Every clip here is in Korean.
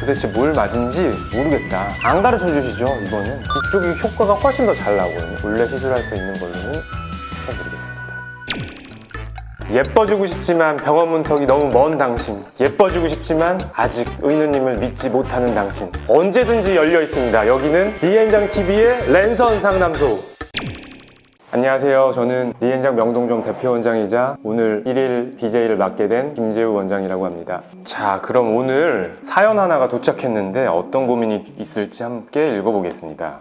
도대체 뭘 맞은지 모르겠다. 안 가르쳐 주시죠 이거는. 이쪽이 효과가 훨씬 더 잘 나오거든요. 원래 시술할 수 있는 걸로는 추천드리겠습니다. 예뻐지고 싶지만 병원 문턱이 너무 먼 당신. 예뻐지고 싶지만 아직 의느님을 믿지 못하는 당신. 언제든지 열려 있습니다. 여기는 리엔장TV의 랜선 상담소 안녕하세요 저는 리엔장 명동점 대표원장이자 오늘 1일 DJ를 맡게 된 김재우 원장이라고 합니다 자 그럼 오늘 사연 하나가 도착했는데 어떤 고민이 있을지 함께 읽어보겠습니다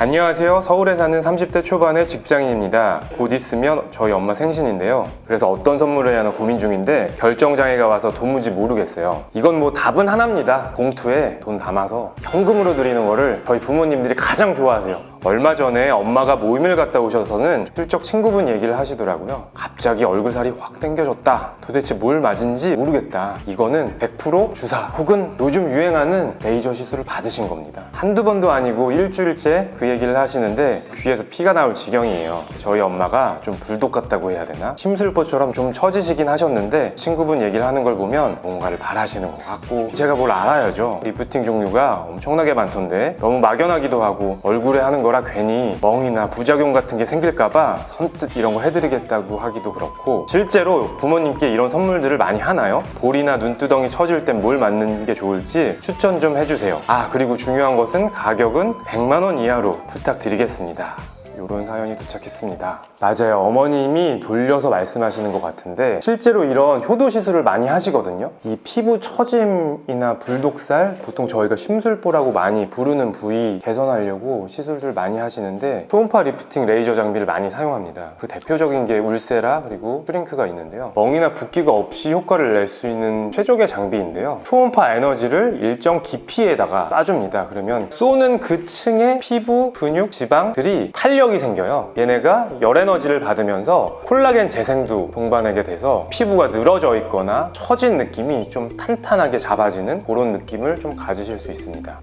안녕하세요. 서울에 사는 30대 초반의 직장인입니다. 곧 있으면 저희 엄마 생신인데요. 그래서 어떤 선물을 해야 하나 고민 중인데 결정장애가 와서 도무지 모르겠어요. 이건 뭐 답은 하나입니다. 봉투에 돈 담아서 현금으로 드리는 거를 저희 부모님들이 가장 좋아하세요. 얼마 전에 엄마가 모임을 갔다 오셔서는 슬쩍 친구분 얘기를 하시더라고요. 갑자기 얼굴살이 확 당겨졌다. 도대체 뭘 맞은지 모르겠다. 이거는 100% 주사 혹은 요즘 유행하는 레이저 시술을 받으신 겁니다. 한두 번도 아니고 일주일째 그 얘기를 하시는데 귀에서 피가 나올 지경이에요. 저희 엄마가 좀 불독 같다고 해야 되나? 심술보처럼 좀 처지시긴 하셨는데 친구분 얘기를 하는 걸 보면 뭔가를 바라시는 것 같고 제가 뭘 알아야죠. 리프팅 종류가 엄청나게 많던데 너무 막연하기도 하고 얼굴에 하는 거라 괜히 멍이나 부작용 같은 게 생길까봐 선뜻 이런 거 해드리겠다고 하기도 그렇고 실제로 부모님께 이런 선물들을 많이 하나요? 볼이나 눈두덩이 처질 땐 뭘 맞는 게 좋을지 추천 좀 해주세요. 아 그리고 중요한 것은 가격은 100만 원 이하로 부탁드리겠습니다. 이런 사연이 도착했습니다. 맞아요. 어머님이 돌려서 말씀하시는 것 같은데 실제로 이런 효도 시술을 많이 하시거든요. 이 피부 처짐이나 불독살 보통 저희가 심술보라고 많이 부르는 부위 개선하려고 시술들 많이 하시는데 초음파 리프팅 레이저 장비를 많이 사용합니다. 그 대표적인 게 울세라 그리고 슈링크가 있는데요. 멍이나 붓기가 없이 효과를 낼 수 있는 최적의 장비인데요. 초음파 에너지를 일정 깊이에다가 쏴줍니다. 그러면 쏘는 그 층의 피부, 근육, 지방들이 탄력이 생겨요. 얘네가 열 에너지를 받으면서 콜라겐 재생도 동반하게 돼서 피부가 늘어져 있거나 처진 느낌이 좀 탄탄하게 잡아지는 그런 느낌을 좀 가지실 수 있습니다.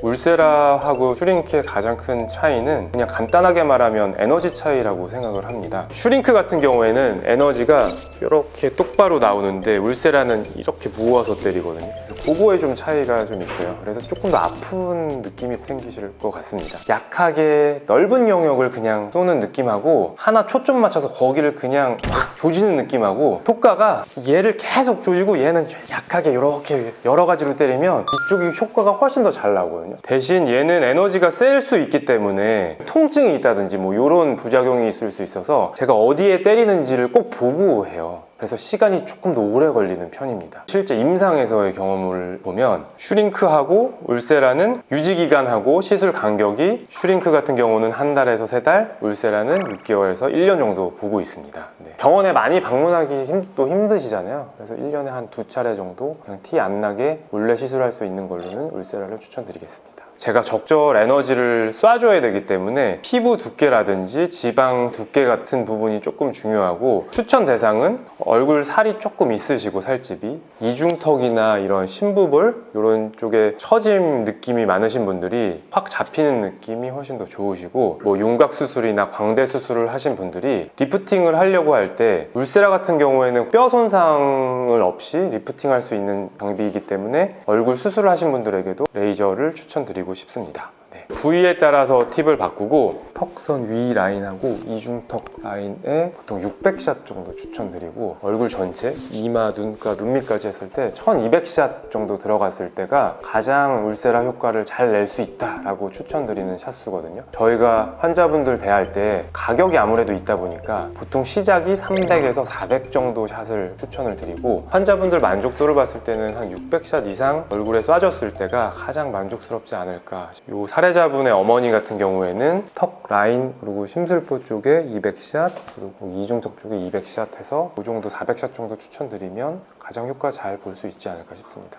울세라하고 슈링크의 가장 큰 차이는 그냥 간단하게 말하면 에너지 차이라고 생각을 합니다 슈링크 같은 경우에는 에너지가 이렇게 똑바로 나오는데 울세라는 이렇게 모아서 때리거든요 그거에 좀 차이가 좀 있어요. 그래서 조금 더 아픈 느낌이 생기실 것 같습니다. 약하게 넓은 영역을 그냥 쏘는 느낌하고 하나 초점 맞춰서 거기를 그냥 확 조지는 느낌하고 효과가 얘를 계속 조지고 얘는 약하게 이렇게 여러 가지로 때리면 이쪽이 효과가 훨씬 더 잘 나오거든요. 대신 얘는 에너지가 셀 수 있기 때문에 통증이 있다든지 뭐 이런 부작용이 있을 수 있어서 제가 어디에 때리는지를 꼭 보고 해요 그래서 시간이 조금 더 오래 걸리는 편입니다. 실제 임상에서의 경험을 보면 슈링크하고 울세라는 유지기간하고 시술 간격이 슈링크 같은 경우는 한 달에서 세 달, 울세라는 6개월에서 1년 정도 보고 있습니다. 네. 병원에 많이 방문하기 힘, 또 힘드시잖아요. 그래서 1년에 한 두 차례 정도 그냥 티 안 나게 원래 시술할 수 있는 걸로는 울세라를 추천드리겠습니다 제가 적절 에너지를 쏴줘야 되기 때문에 피부 두께라든지 지방 두께 같은 부분이 조금 중요하고 추천 대상은 얼굴 살이 조금 있으시고 살집이 이중턱이나 이런 심부볼 이런 쪽에 처짐 느낌이 많으신 분들이 확 잡히는 느낌이 훨씬 더 좋으시고 뭐 윤곽 수술이나 광대 수술을 하신 분들이 리프팅을 하려고 할 때 울세라 같은 경우에는 뼈 손상을 없이 리프팅 할 수 있는 장비이기 때문에 얼굴 수술을 하신 분들에게도 레이저를 추천드리고 싶습니다 네. 부위에 따라서 팁을 바꾸고 턱선 위 라인하고 이중턱 라인에 보통 600샷 정도 추천드리고 얼굴 전체 이마, 눈가, 눈밑까지 했을 때 1200샷 정도 들어갔을 때가 가장 울세라 효과를 잘 낼 수 있다라고 추천드리는 샷수거든요 저희가 환자분들 대할 때 가격이 아무래도 있다 보니까 보통 시작이 300에서 400 정도 샷을 추천을 드리고 환자분들 만족도를 봤을 때는 한 600샷 이상 얼굴에 쏴줬을 때가 가장 만족스럽지 않을까 요 사례자분의 어머니 같은 경우에는 턱 라인 그리고 심술보 쪽에 200샷 그리고 이중턱 쪽에 200샷 해서 그 정도 400샷 정도 추천드리면 가장 효과 잘 볼 수 있지 않을까 싶습니다.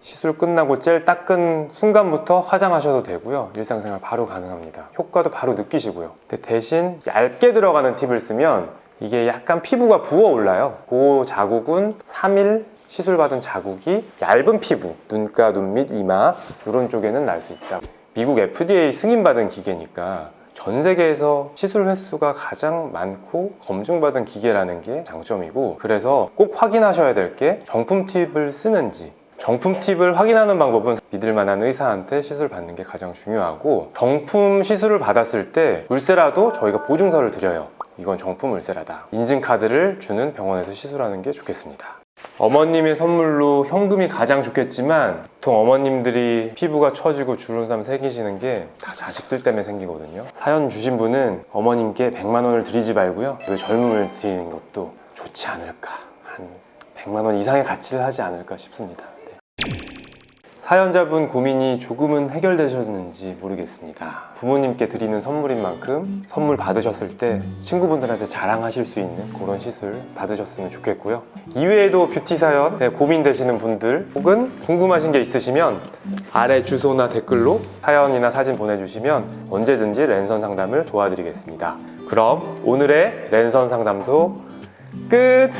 시술 끝나고 젤 닦은 순간부터 화장하셔도 되고요. 일상생활 바로 가능합니다. 효과도 바로 느끼시고요. 대신 얇게 들어가는 팁을 쓰면 이게 약간 피부가 부어 올라요. 그 자국은 3일 시술받은 자국이 얇은 피부 눈가, 눈밑, 이마 이런 쪽에는 날 수 있다 미국 FDA 승인받은 기계니까 전 세계에서 시술 횟수가 가장 많고 검증받은 기계라는 게 장점이고 그래서 꼭 확인하셔야 될 게 정품 팁을 쓰는지 정품 팁을 확인하는 방법은 믿을 만한 의사한테 시술 받는 게 가장 중요하고 정품 시술을 받았을 때 울세라도 저희가 보증서를 드려요. 이건 정품 울세라다. 인증카드를 주는 병원에서 시술하는 게 좋겠습니다. 어머님의 선물로 현금이 가장 좋겠지만 보통 어머님들이 피부가 처지고 주름살 생기시는 게 다 자식들 때문에 생기거든요. 사연 주신 분은 어머님께 100만 원을 드리지 말고요. 그 젊음을 드리는 것도 좋지 않을까. 한 100만 원 이상의 가치를 하지 않을까 싶습니다. 네. 사연자분 고민이 조금은 해결되셨는지 모르겠습니다. 부모님께 드리는 선물인 만큼 선물 받으셨을 때 친구분들한테 자랑하실 수 있는 그런 시술 받으셨으면 좋겠고요. 이외에도 뷰티 사연 네, 고민되시는 분들 혹은 궁금하신 게 있으시면 아래 주소나 댓글로 사연이나 사진 보내주시면 언제든지 랜선 상담을 도와드리겠습니다. 그럼 오늘의 랜선 상담소 끝!